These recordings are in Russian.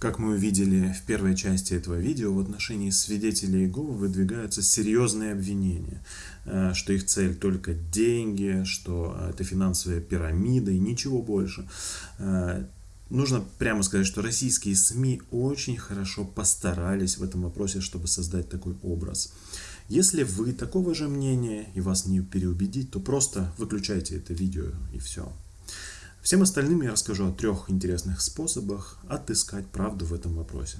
Как мы увидели в первой части этого видео, в отношении свидетелей Иеговы выдвигаются серьезные обвинения, э, что их цель только деньги, что это финансовая пирамида и ничего больше. Э, нужно прямо сказать, что российские СМИ очень хорошо постарались в этом вопросе, чтобы создать такой образ. Если вы такого же мнения и вас не переубедить, то просто выключайте это видео и все. Всем остальным я расскажу о трех интересных способах отыскать правду в этом вопросе.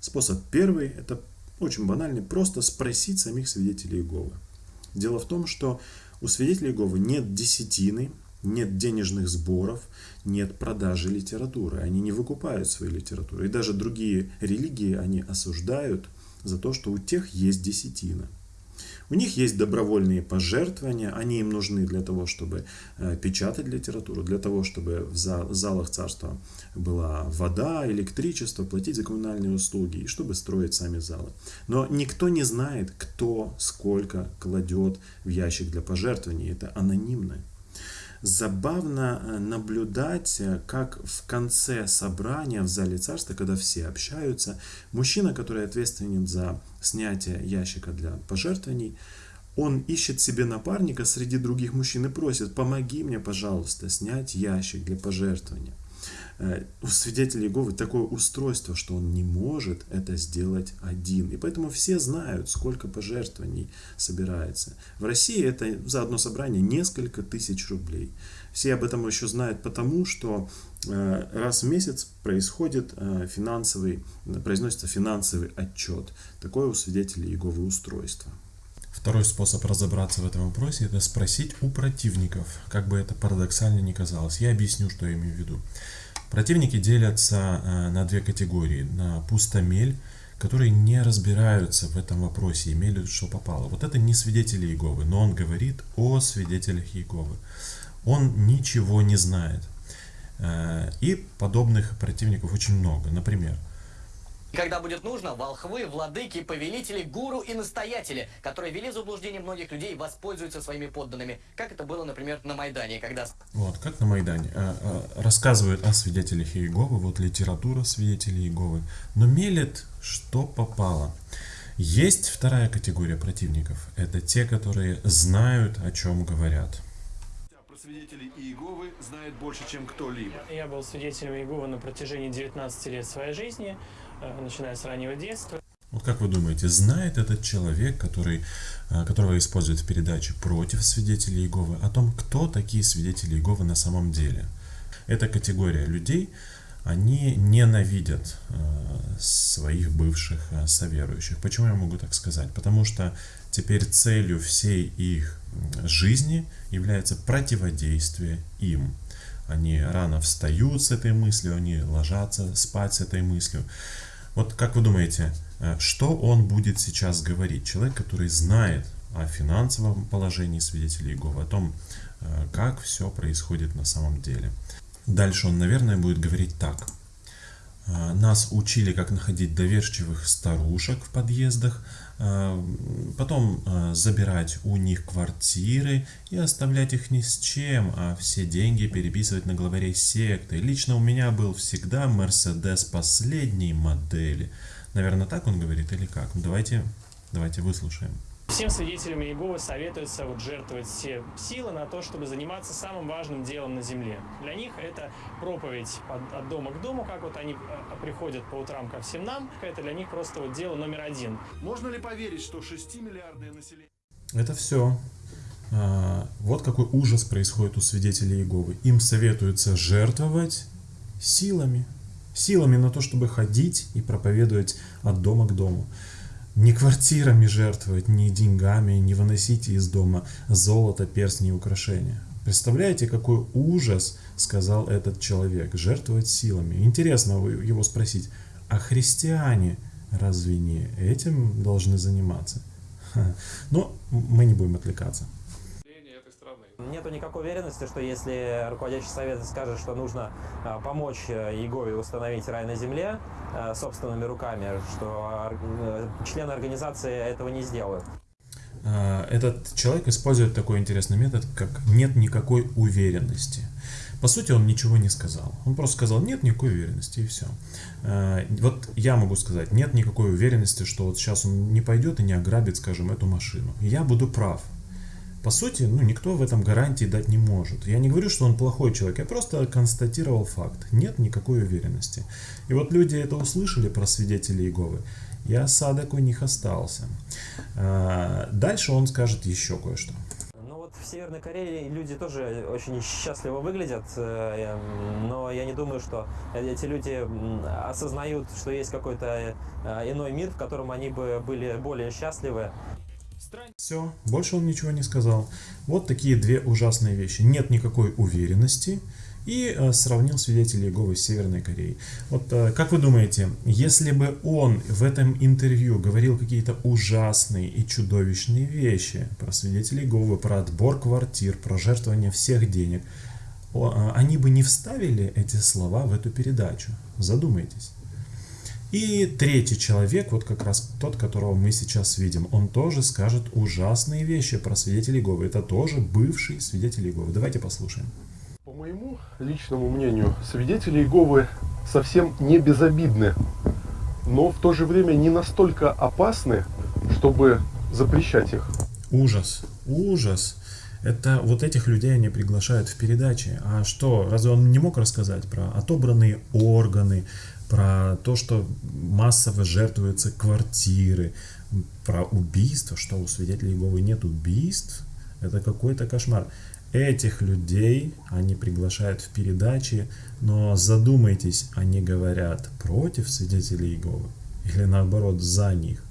Способ первый – это очень банальный, просто спросить самих свидетелей Иеговы. Дело в том, что у свидетелей Иеговы нет десятины, нет денежных сборов, нет продажи литературы. Они не выкупают свою литературу. И даже другие религии они осуждают за то, что у тех есть десятина. У них есть добровольные пожертвования, они им нужны для того, чтобы э, печатать литературу, для того, чтобы в залах царства была вода, электричество, платить за коммунальные услуги и чтобы строить сами залы. Но никто не знает, кто сколько кладет в ящик для пожертвований. Это анонимно забавно э, наблюдать, э, как в конце собрания в зале царства, когда все общаются, мужчина, который ответственен за снятие ящика для пожертвований, он ищет себе напарника среди других мужчин и просит, помоги мне, пожалуйста, снять ящик для пожертвования. Э, у свидетелей Иеговы такое устройство, что он не может это сделать один. И поэтому все знают, сколько пожертвований собирается. В России это за одно собрание несколько тысяч рублей. Все об этом еще знают потому, что э, раз в месяц происходит э, финансовый, произносится финансовый отчет. Такое у свидетелей Иеговы устройство. Второй способ разобраться в этом вопросе – это спросить у противников, как бы это парадоксально ни казалось. Я объясню, что я имею в виду. Противники делятся э, на две категории. На пустомель, которые не разбираются в этом вопросе, имели что попало. Вот это не свидетели Иеговы, но он говорит о свидетелях Иеговы. Он ничего не знает. Э, и подобных противников очень много. Например, когда будет нужно, волхвы, владыки, повелители, гуру и настоятели, которые вели заблуждение многих людей, воспользуются своими подданными. Как это было, например, на Майдане, когда... Вот, как на Майдане. А, а, рассказывают о свидетелях Иеговы, вот литература свидетелей Иеговы. Но мелет, что попало. Есть вторая категория противников. Это те, которые знают, о чем говорят свидетелей Иеговы знает больше, чем кто-либо. Я был свидетелем Иеговы на протяжении 19 лет своей жизни. Э, начиная с раннего детства. Вот как вы думаете, знает этот человек, который, э, которого используют в передаче против свидетелей Иеговы, о том, кто такие свидетели Иеговы на самом деле? Эта категория людей, они ненавидят э, своих бывших соверующих. Почему я могу так сказать? Потому что теперь целью всей их жизни является противодействие им. Они рано встают с этой мыслью, они ложатся спать с этой мыслью. Вот как вы думаете, э, что он будет сейчас говорить? Человек, который знает о финансовом положении свидетелей Иеговы, о том, э, как все происходит на самом деле. Дальше он, наверное, будет говорить так. «Э, нас учили, как находить доверчивых старушек в подъездах, потом забирать у них квартиры и оставлять их ни с чем, а все деньги переписывать на главарей секты. Лично у меня был всегда Мерседес последней модели. Наверное, так он говорит или как? Давайте, давайте выслушаем. Всем свидетелям Иеговы советуется вот жертвовать все силы на то, чтобы заниматься самым важным делом на земле. Для них это проповедь от, от дома к дому, как вот они а, приходят по утрам ко всем нам. Это для них просто вот дело номер один. Можно ли поверить, что 6 миллиардное население... Это все. А, вот какой ужас происходит у свидетелей Иеговы. Им советуется жертвовать силами. Силами на то, чтобы ходить и проповедовать от дома к дому не квартирами жертвовать, не деньгами, не выносите из дома золото, перстни и украшения. Представляете, какой ужас, сказал этот человек, жертвовать силами. Интересно его спросить, а христиане разве не этим должны заниматься? Но мы не будем отвлекаться нету никакой уверенности, что если руководящий совет скажет, что нужно а, помочь э, Егове установить рай на земле э, собственными руками, что э, члены организации этого не сделают. А, этот человек использует такой интересный метод, как нет никакой уверенности. По сути, он ничего не сказал. Он просто сказал, нет никакой уверенности, и все. А, вот я могу сказать, нет никакой уверенности, что вот сейчас он не пойдет и не ограбит, скажем, эту машину. Я буду прав. По сути, ну, никто в этом гарантии дать не может. Я не говорю, что он плохой человек, я просто констатировал факт. Нет никакой уверенности. И вот люди это услышали про свидетелей Иеговы, и осадок у них остался. А, дальше он скажет еще кое-что. Ну вот в Северной Корее люди тоже очень счастливо выглядят, э, но я не думаю, что эти люди осознают, что есть какой-то э, иной мир, в котором они бы были более счастливы. Все, больше он ничего не сказал. Вот такие две ужасные вещи. Нет никакой уверенности и э, сравнил свидетелей Иеговы с Северной Кореей. Вот э, как вы думаете, если бы он в этом интервью говорил какие-то ужасные и чудовищные вещи про свидетелей Иеговы, про отбор квартир, про жертвование всех денег, э, они бы не вставили эти слова в эту передачу? Задумайтесь. И третий человек, вот как раз тот, которого мы сейчас видим, он тоже скажет ужасные вещи про свидетелей Иеговы. Это тоже бывший свидетель Иеговы. Давайте послушаем. По моему личному мнению, свидетели Иеговы совсем не безобидны, но в то же время не настолько опасны, чтобы запрещать их. Ужас, ужас. Это вот этих людей они приглашают в передачи. А что, разве он не мог рассказать про отобранные органы, про то, что массово жертвуются квартиры, про убийство, что у свидетелей Иеговы нет убийств, это какой-то кошмар. Этих людей они приглашают в передачи, но задумайтесь, они говорят против свидетелей Иеговы или наоборот за них.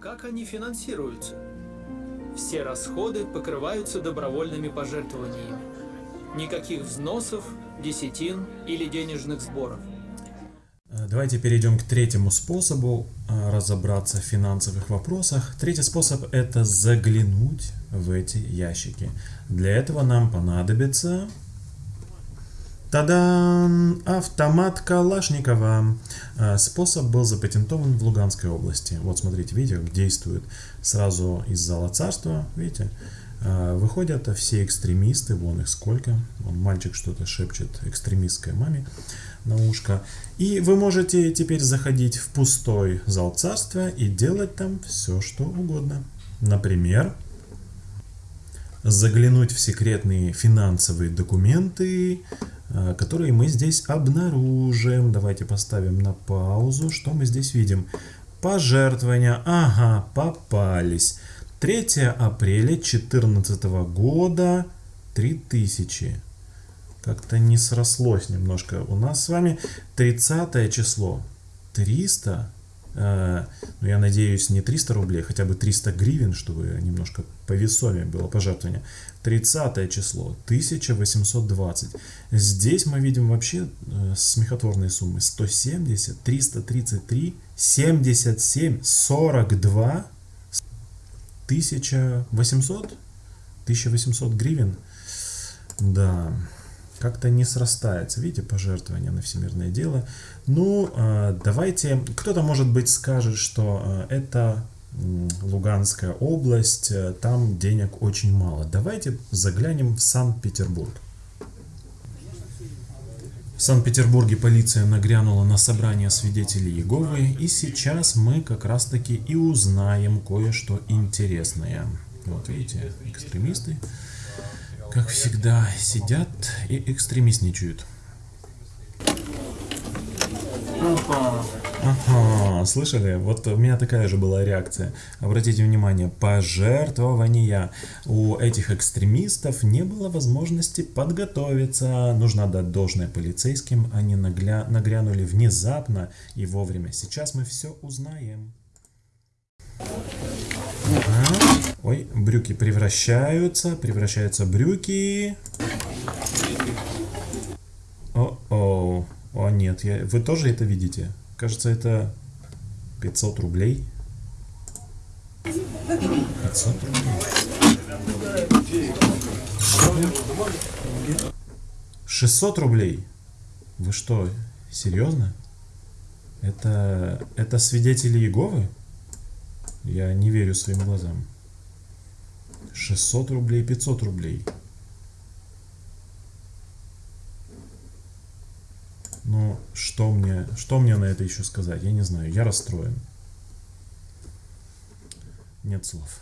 Как они финансируются? Все расходы покрываются добровольными пожертвованиями. Никаких взносов, десятин или денежных сборов. Э, давайте перейдем к третьему способу э, разобраться в финансовых вопросах. Третий способ это заглянуть в эти ящики. Для этого нам понадобится Тадан! Автомат Калашникова. Э, способ был запатентован в Луганской области. Вот смотрите, видите, как действует сразу из зала царства. Видите, выходят все экстремисты, вон их сколько. Вон мальчик что-то шепчет экстремистской маме на ушко. И вы можете теперь заходить в пустой зал царства и делать там все, что угодно. Например, заглянуть в секретные финансовые документы, а, которые мы здесь обнаружим. Давайте поставим на паузу. Что мы здесь видим? Пожертвования. Ага, попались. 3 апреля 2014 года 3000. Как-то не срослось немножко. У нас с вами 30 число. 300. Э, ну, я надеюсь, не 300 рублей, хотя бы 300 гривен, чтобы немножко повесомее было пожертвование. 30 число. 1820. Здесь мы видим вообще э, смехотворные суммы. 170, 333, 77, 42 1800? 1800 гривен? Да, как-то не срастается. Видите, пожертвование на всемирное дело. Ну, а, давайте, кто-то, может быть, скажет, что а, это Луганская область, э, там денег очень мало. Давайте заглянем в Санкт-Петербург. В Санкт-Петербурге полиция нагрянула на собрание свидетелей Иеговы, и сейчас мы как раз таки и узнаем кое-что интересное. Вот видите, экстремисты, как всегда, сидят и экстремистничают. Ага, слышали? Вот у меня такая же была реакция. Обратите внимание, пожертвования. У этих экстремистов не было возможности подготовиться. Нужно отдать должное полицейским. Они нагля... нагрянули внезапно и вовремя. Сейчас мы все узнаем. Ага. Ой, брюки превращаются, превращаются брюки. О-о, о нет, я... вы тоже это видите? Кажется, это 500 рублей. 500 рублей. 600 рублей? Вы что, серьезно? Это, это свидетели Иеговы? Я не верю своим глазам. 600 рублей, 500 рублей. Ну, что мне, что мне на это еще сказать? Я не знаю. Я расстроен. Нет слов.